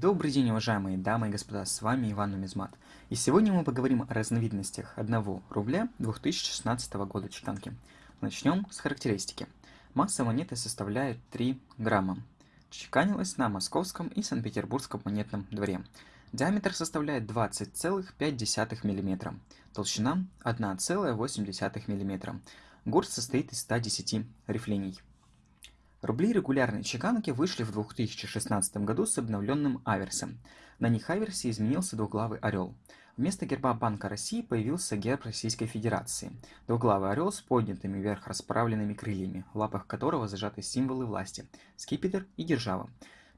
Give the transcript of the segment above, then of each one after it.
Добрый день, уважаемые дамы и господа, с вами Иван Нумизмат. И сегодня мы поговорим о разновидностях 1 рубля 2016 года чеканки. Начнем с характеристики. Масса монеты составляет 3 грамма. Чеканилась на московском и санкт-петербургском монетном дворе. Диаметр составляет 20,5 мм. Толщина 1,8 мм. Гурт состоит из 110 рифлений. Рубли регулярной чеканки вышли в 2016 году с обновленным аверсом. На них аверсе изменился двуглавый орел. Вместо герба Банка России появился герб Российской Федерации. Двуглавый орел с поднятыми вверх расправленными крыльями, в лапах которого зажаты символы власти – скипетр и держава.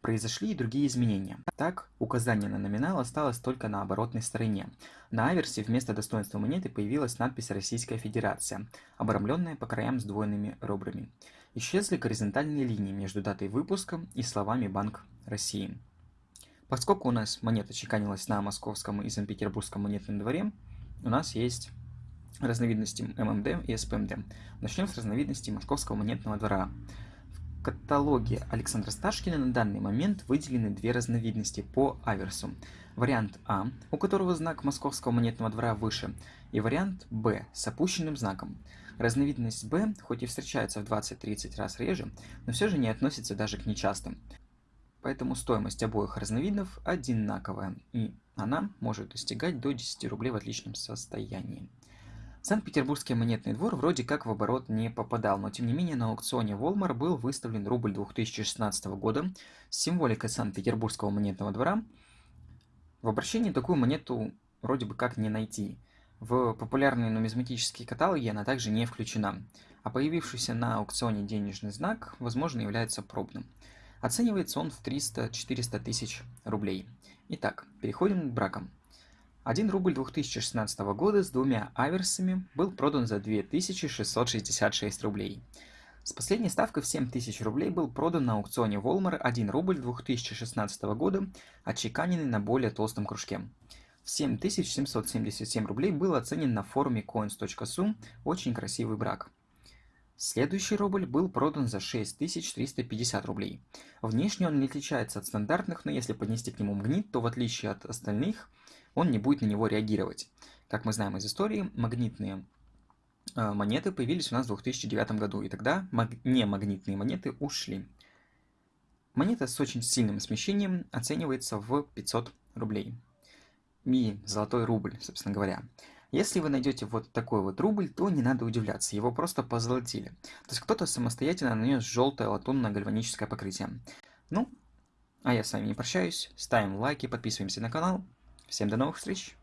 Произошли и другие изменения. Так, указание на номинал осталось только на оборотной стороне. На аверсе вместо достоинства монеты появилась надпись «Российская Федерация», обрамленная по краям сдвоенными ребрами. Исчезли горизонтальные линии между датой выпуска и словами «Банк России». Поскольку у нас монета чеканилась на московском и санкт-петербургском монетном дворе, у нас есть разновидности ММД и СПМД. Начнем с разновидности московского монетного двора каталоге Александра Сташкина на данный момент выделены две разновидности по аверсу. Вариант А, у которого знак московского монетного двора выше, и вариант Б с опущенным знаком. Разновидность Б, хоть и встречается в 20-30 раз реже, но все же не относится даже к нечастым. Поэтому стоимость обоих разновидов одинаковая, и она может достигать до 10 рублей в отличном состоянии. Санкт-Петербургский монетный двор вроде как в оборот не попадал, но тем не менее на аукционе Волмар был выставлен рубль 2016 года с символикой Санкт-Петербургского монетного двора. В обращении такую монету вроде бы как не найти. В популярные нумизматические каталоги она также не включена, а появившийся на аукционе денежный знак, возможно, является пробным. Оценивается он в 300-400 тысяч рублей. Итак, переходим к бракам. 1 рубль 2016 года с двумя аверсами был продан за 2666 рублей. С последней ставкой в 7000 рублей был продан на аукционе Волмар 1 рубль 2016 года, отчеканенный на более толстом кружке. В 7777 рублей был оценен на форуме coins.su очень красивый брак. Следующий рубль был продан за 6350 рублей. Внешне он не отличается от стандартных, но если поднести к нему магнит, то в отличие от остальных – он не будет на него реагировать. Как мы знаем из истории, магнитные э, монеты появились у нас в 2009 году, и тогда маг... немагнитные монеты ушли. Монета с очень сильным смещением оценивается в 500 рублей. И золотой рубль, собственно говоря. Если вы найдете вот такой вот рубль, то не надо удивляться, его просто позолотили. То есть кто-то самостоятельно нанес желтое латунное гальваническое покрытие. Ну, а я с вами не прощаюсь, ставим лайки, подписываемся на канал. Всем до новых встреч!